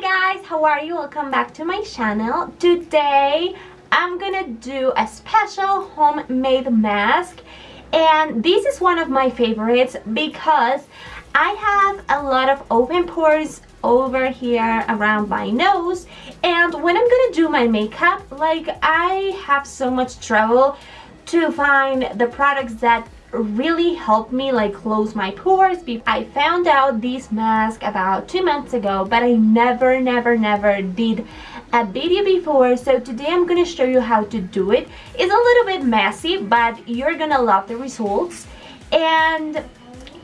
Hi guys, how are you? Welcome back to my channel. Today, I'm gonna do a special homemade mask and this is one of my favorites because I have a lot of open pores over here around my nose and when I'm gonna do my makeup like I have so much trouble to find the products that really helped me like close my pores. I found out this mask about two months ago but I never never never did a video before. So today I'm gonna show you how to do it. It's a little bit messy but you're gonna love the results. And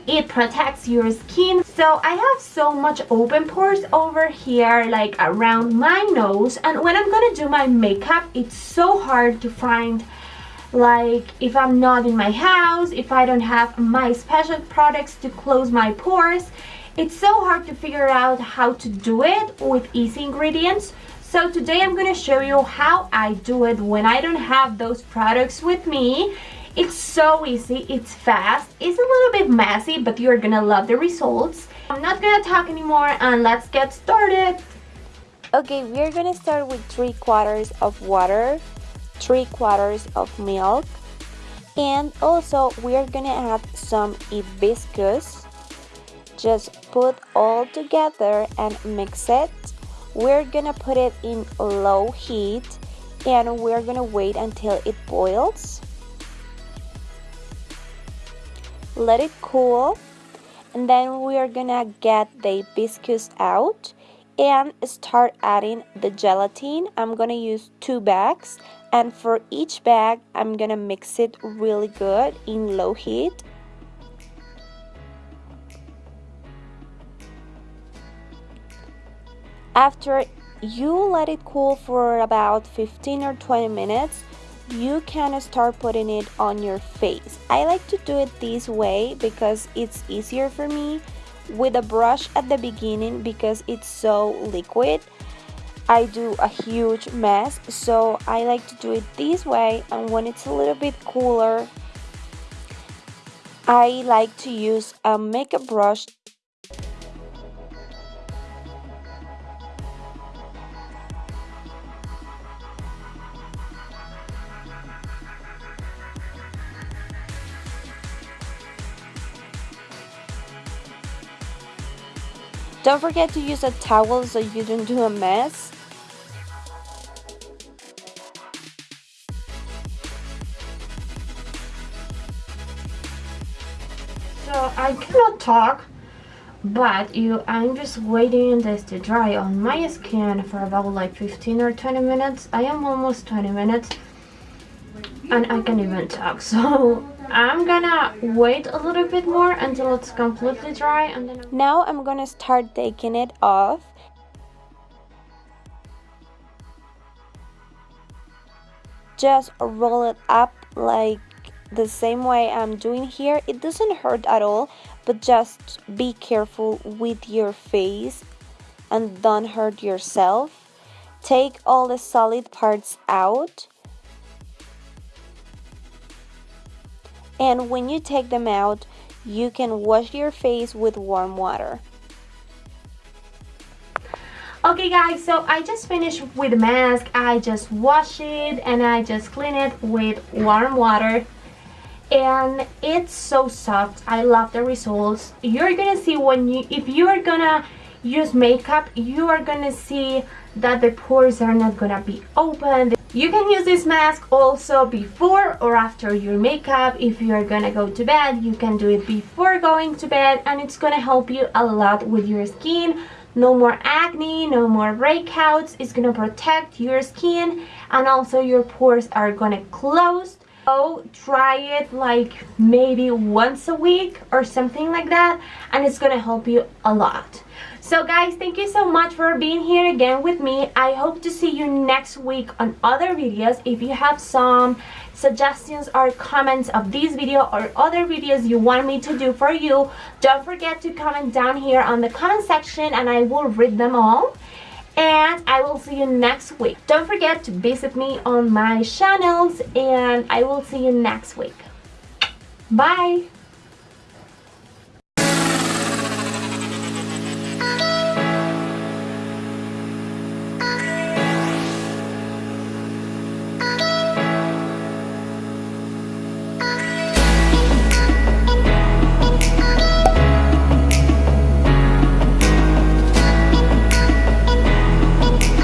it protects your skin. So I have so much open pores over here like around my nose. And when I'm gonna do my makeup it's so hard to find like if I'm not in my house if I don't have my special products to close my pores it's so hard to figure out how to do it with easy ingredients. So today I'm going to show you how I do it when I don't have those products with me. It's so easy it's fast it's a little bit messy but you're gonna love the results. I'm not gonna talk anymore and let's get started. Okay we're gonna start with three quarters of water 3 quarters of milk. And also we are gonna add some hibiscus. Just put all together and mix it. We're gonna put it in low heat and we're gonna wait until it boils. Let it cool and then we are gonna get the hibiscus out and start adding the gelatin. I'm gonna use two bags and for each bag I'm gonna mix it really good in low heat. After you let it cool for about 15 or 20 minutes you can start putting it on your face. I like to do it this way because it's easier for me with a brush at the beginning because it's so liquid I do a huge mess so I like to do it this way and when it's a little bit cooler I like to use a makeup brush Don't forget to use a towel so you don't do a mess. So I cannot talk, but you, I'm just waiting this to dry on my skin for about like 15 or 20 minutes. I am almost 20 minutes and I can't even talk. So I'm gonna wait a little bit more until it's completely dry and then now I'm gonna start taking it off just roll it up like the same way I'm doing here. It doesn't hurt at all but just be careful with your face and don't hurt yourself. Take all the solid parts out. And when you take them out you can wash your face with warm water. Okay guys so I just finished with the mask. I just wash it and I just clean it with warm water and it's so soft I love the results you're gonna see when you if you're gonna use makeup you are gonna see that the pores are not gonna be open you can use this mask also before or after your makeup. If you're gonna go to bed, you can do it before going to bed and it's gonna help you a lot with your skin. No more acne, no more breakouts. It's gonna protect your skin and also your pores are gonna close. So try it like maybe once a week or something like that and it's gonna help you a lot. So guys, thank you so much for being here again with me. I hope to see you next week on other videos. If you have some suggestions or comments of this video or other videos you want me to do for you, don't forget to comment down here on the comment section and I will read them all. And I will see you next week. Don't forget to visit me on my channels and I will see you next week. Bye!